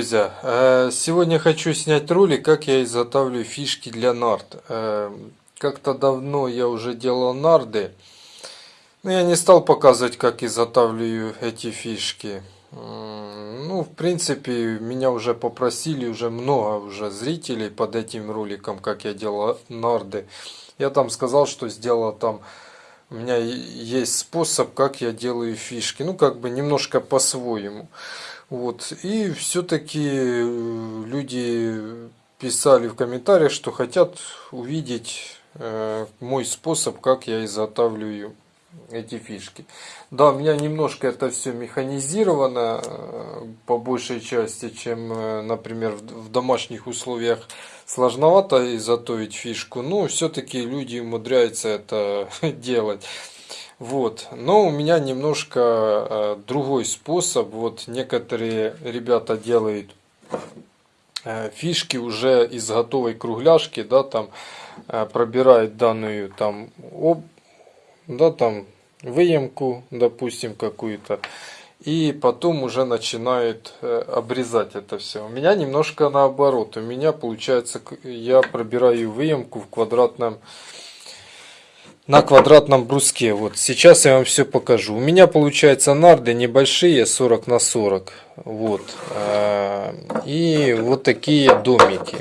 друзья! Э, сегодня хочу снять ролик, как я изготавливаю фишки для нард. Э, как-то давно я уже делал нарды, но я не стал показывать, как изготавливаю эти фишки. Ну, в принципе, меня уже попросили, уже много уже зрителей под этим роликом, как я делал нарды. Я там сказал, что сделал там у меня есть способ, как я делаю фишки. Ну, как бы немножко по-своему. Вот. И все-таки э, люди писали в комментариях, что хотят увидеть э, мой способ, как я изготавливаю эти фишки. Да, у меня немножко это все механизировано э, по большей части, чем, например, в домашних условиях сложновато изготовить фишку, но все-таки люди умудряются это делать. Вот. Но у меня немножко э, другой способ. Вот некоторые ребята делают э, фишки уже из готовой кругляшки, да, там э, пробирают данную там, об, да, там выемку, допустим, какую-то. И потом уже начинают обрезать это все. У меня немножко наоборот. У меня получается, я пробираю выемку в квадратном на квадратном бруске. Вот сейчас я вам все покажу. У меня получается нарды небольшие, 40 на 40. Вот. А, и вот такие домики.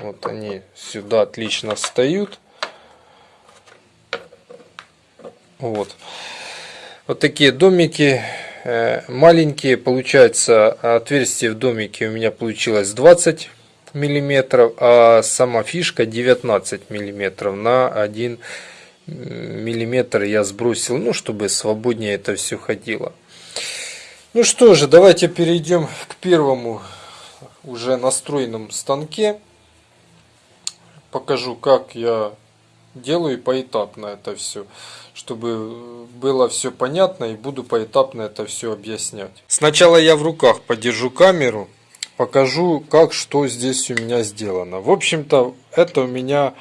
Вот они сюда отлично встают. Вот. Вот такие домики э, маленькие. Получается отверстие в домике у меня получилось 20 миллиметров, а сама фишка 19 миллиметров на 1 миллиметр я сбросил, ну, чтобы свободнее это все ходило. Ну что же, давайте перейдем к первому уже настроенном станке. Покажу, как я делаю поэтапно это все, чтобы было все понятно и буду поэтапно это все объяснять. Сначала я в руках подержу камеру покажу, как что здесь у меня сделано. В общем-то, это у меня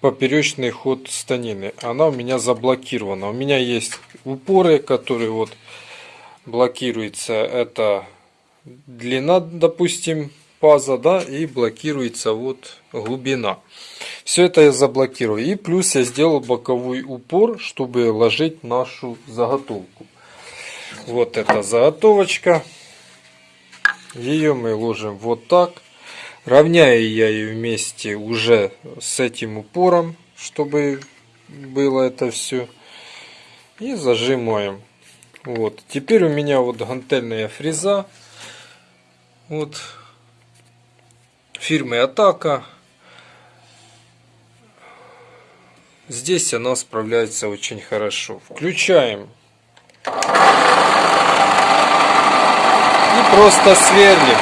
поперечный ход станины. Она у меня заблокирована. У меня есть упоры, которые вот блокируется. Это длина, допустим, паза, да, и блокируется вот глубина. Все это я заблокирую. И плюс я сделал боковой упор, чтобы ложить нашу заготовку. Вот эта заготовочка. Ее мы ложим вот так. Равняю я ее вместе уже с этим упором, чтобы было это все. И зажимаем. Вот. Теперь у меня вот гантельная фреза. Вот. Фирмы Атака. Здесь она справляется очень хорошо. Включаем просто сверлим.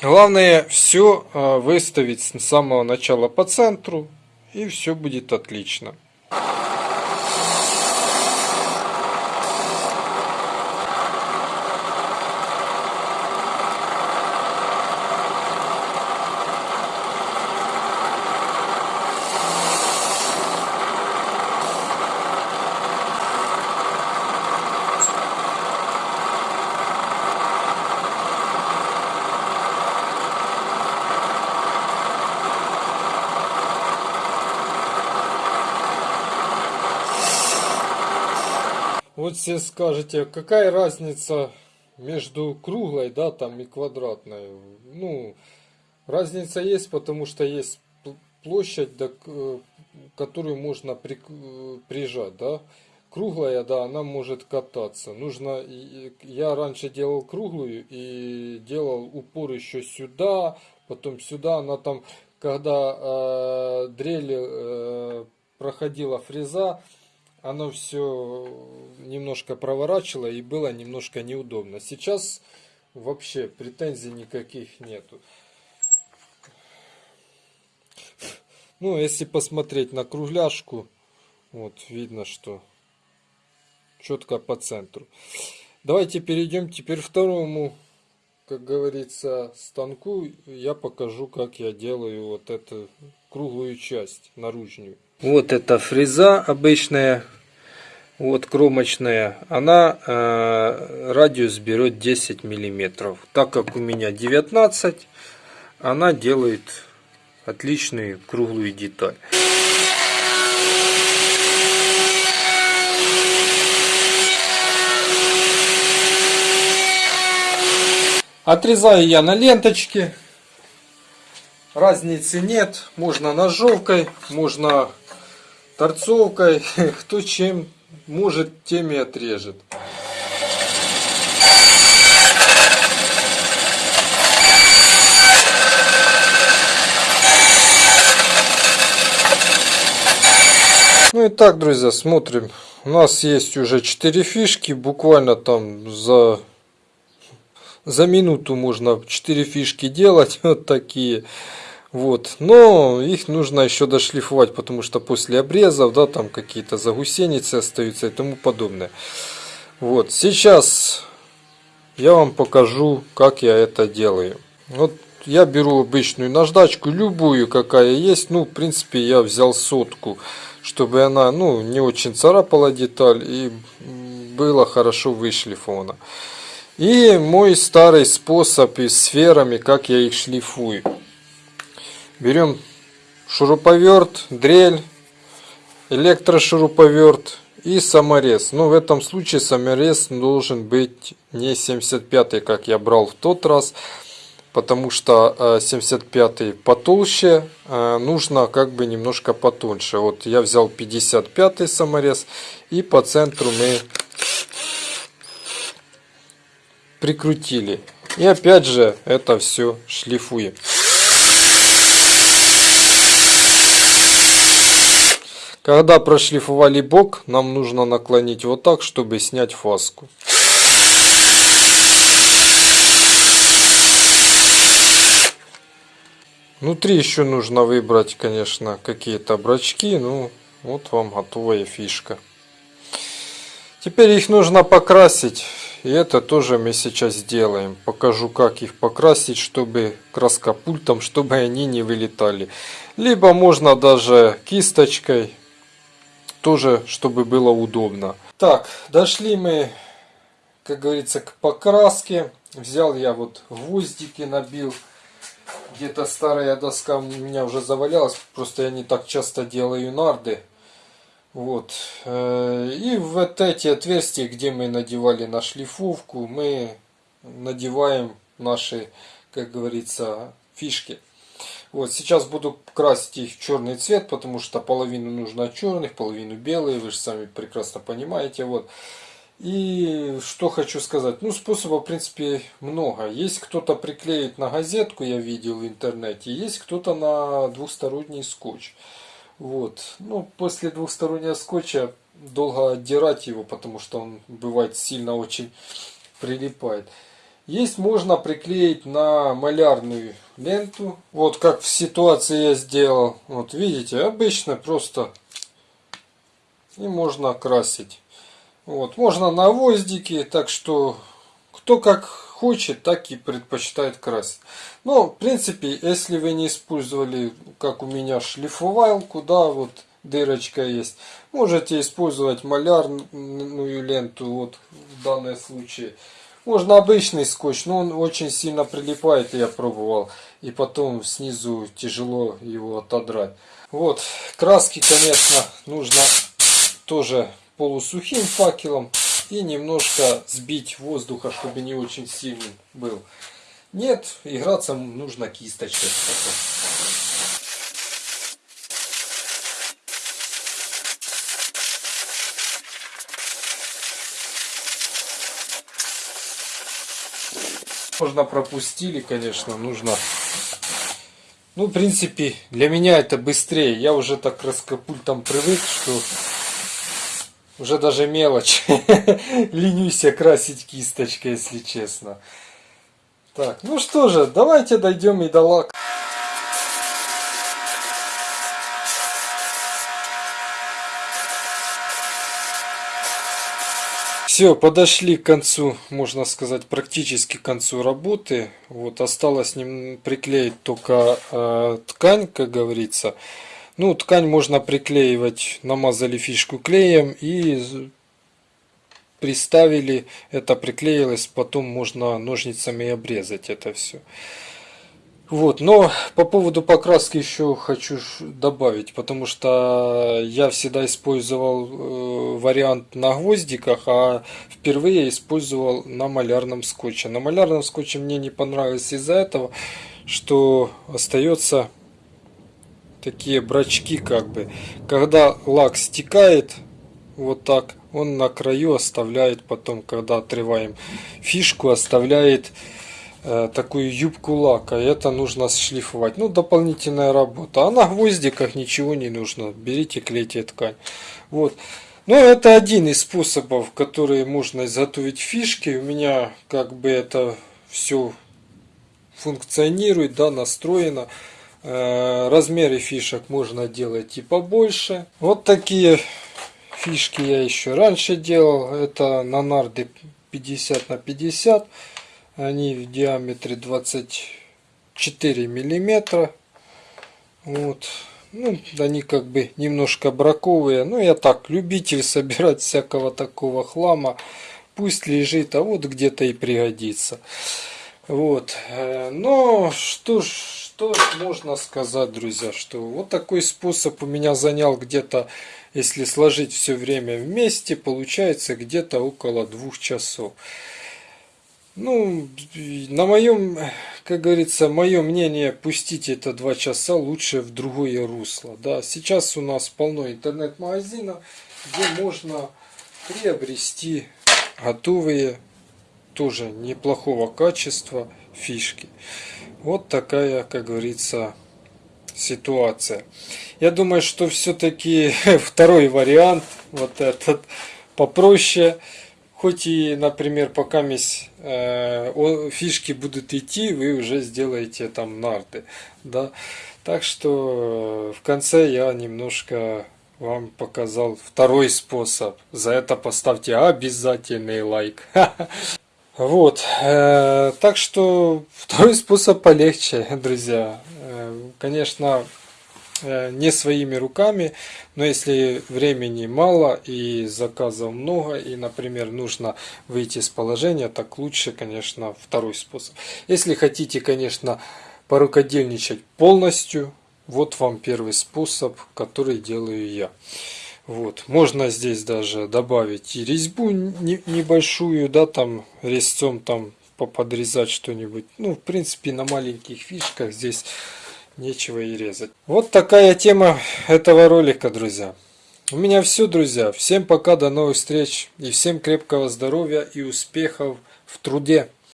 Главное все а, выставить с самого начала по центру и все будет отлично. Вот все скажете, какая разница между круглой, да, там и квадратной. Ну, разница есть, потому что есть площадь, да, которую можно при, прижать, да. Круглая, да, она может кататься. Нужно, я раньше делал круглую и делал упор еще сюда, потом сюда. Она там, когда э, дрель э, проходила фреза, оно все немножко проворачивало и было немножко неудобно. Сейчас вообще претензий никаких нету. Ну, если посмотреть на кругляшку, вот видно, что четко по центру. Давайте перейдем теперь второму, как говорится, станку. Я покажу, как я делаю вот эту круглую часть наружную. Вот эта фреза обычная, вот кромочная, она э, радиус берет 10 миллиметров. Так как у меня 19, она делает отличную круглую деталь. Отрезаю я на ленточке. Разницы нет. Можно ножовкой, можно торцовкой. Кто чем может, тем и отрежет. Ну и так, друзья, смотрим. У нас есть уже 4 фишки. Буквально там за за минуту можно 4 фишки делать, вот такие. Вот, но их нужно еще дошлифовать, потому что после обрезов, да, там какие-то загусеницы остаются и тому подобное. Вот, сейчас я вам покажу, как я это делаю. Вот я беру обычную наждачку, любую, какая есть. Ну, в принципе, я взял сотку, чтобы она, ну, не очень царапала деталь и было хорошо вышлифовано. И мой старый способ и сферами, как я их шлифую. Берем шуруповерт, дрель, электрошуруповерт и саморез. Но ну, в этом случае саморез должен быть не 75 как я брал в тот раз, потому что 75 э, потолще, э, нужно как бы немножко потоньше. Вот я взял 55 саморез и по центру мы прикрутили. И опять же это все шлифуем. Когда прошлифовали бок, нам нужно наклонить вот так, чтобы снять фаску. Внутри еще нужно выбрать, конечно, какие-то брачки. Ну, вот вам готовая фишка. Теперь их нужно покрасить. И это тоже мы сейчас сделаем. Покажу, как их покрасить, чтобы краска пультом, чтобы они не вылетали. Либо можно даже кисточкой, тоже, чтобы было удобно. Так, дошли мы, как говорится, к покраске. Взял я вот гвоздики, набил. Где-то старая доска у меня уже завалялась, просто я не так часто делаю нарды. Вот. Э, и вот эти отверстия, где мы надевали на шлифовку, мы надеваем наши, как говорится, фишки. Вот, сейчас буду красить их в черный цвет, потому что половину нужно черных, половину белые, вы же сами прекрасно понимаете. Вот. И что хочу сказать, ну способов в принципе много. Есть кто-то приклеит на газетку, я видел в интернете, есть кто-то на двухсторонний скотч. Вот. Ну, после двухстороннего скотча долго отдирать его, потому что он бывает сильно очень прилипает. Есть можно приклеить на малярную ленту. Вот как в ситуации я сделал. Вот видите, обычно просто и можно красить. Вот, можно на гвоздики, так что кто как хочет, так и предпочитает красить. Но, в принципе, если вы не использовали, как у меня, шлифовалку, да, вот дырочка есть, можете использовать малярную ленту, вот в данном случае. Можно обычный скотч, но он очень сильно прилипает, я пробовал. И потом снизу тяжело его отодрать. Вот, краски, конечно, нужно тоже полусухим факелом и немножко сбить воздуха, чтобы не очень сильный был. Нет, играться нужно кисточкой. Можно пропустили, конечно, нужно. Ну, в принципе, для меня это быстрее. Я уже так раскопультом привык, что уже даже мелочь. Ленюсь красить кисточкой, если честно. Так, ну что же, давайте дойдем и до лака. Все, подошли к концу, можно сказать, практически к концу работы. Вот осталось ним приклеить только э, ткань, как говорится. Ну, ткань можно приклеивать, намазали фишку клеем и приставили, это приклеилось, потом можно ножницами обрезать это все. Вот, но по поводу покраски еще хочу добавить, потому что я всегда использовал э, вариант на гвоздиках, а впервые использовал на малярном скотче. На малярном скотче мне не понравилось из-за этого, что остается такие брачки как бы. Когда лак стекает вот так, он на краю оставляет потом, когда отрываем фишку, оставляет Э, такую юбку лака. Это нужно шлифовать. Ну, дополнительная работа. А на гвоздиках ничего не нужно. Берите, клейте ткань. Вот. Но это один из способов, которые можно изготовить фишки. У меня как бы это все функционирует, да, настроено. Э, размеры фишек можно делать и побольше. Вот такие фишки я еще раньше делал. Это на нарды 50 на 50 они в диаметре 24 миллиметра. Вот. Ну, они как бы немножко браковые. Но я так, любитель собирать всякого такого хлама. Пусть лежит, а вот где-то и пригодится. Вот. Э, но что что можно сказать, друзья, что вот такой способ у меня занял где-то, если сложить все время вместе, получается где-то около двух часов. Ну, на моем, как говорится, мое мнение, пустить это два часа лучше в другое русло. Да, сейчас у нас полно интернет-магазинов, где можно приобрести готовые, тоже неплохого качества фишки. Вот такая, как говорится, ситуация. Я думаю, что все-таки второй вариант, вот этот, попроще, Хоть и, например, пока э, фишки будут идти, вы уже сделаете там нарды. Да? Так что э, в конце я немножко вам показал второй способ. За это поставьте обязательный лайк. Вот. Э, так что второй способ полегче, друзья. Э, конечно, Э, не своими руками, но если времени мало и заказов много, и, например, нужно выйти из положения, так лучше, конечно, второй способ. Если хотите, конечно, порукодельничать полностью, вот вам первый способ, который делаю я. Вот, можно здесь даже добавить и резьбу небольшую, да, там резцом там подрезать что-нибудь. Ну, в принципе, на маленьких фишках здесь нечего и резать. Вот такая тема этого ролика, друзья. У меня все, друзья. Всем пока, до новых встреч. И всем крепкого здоровья и успехов в труде.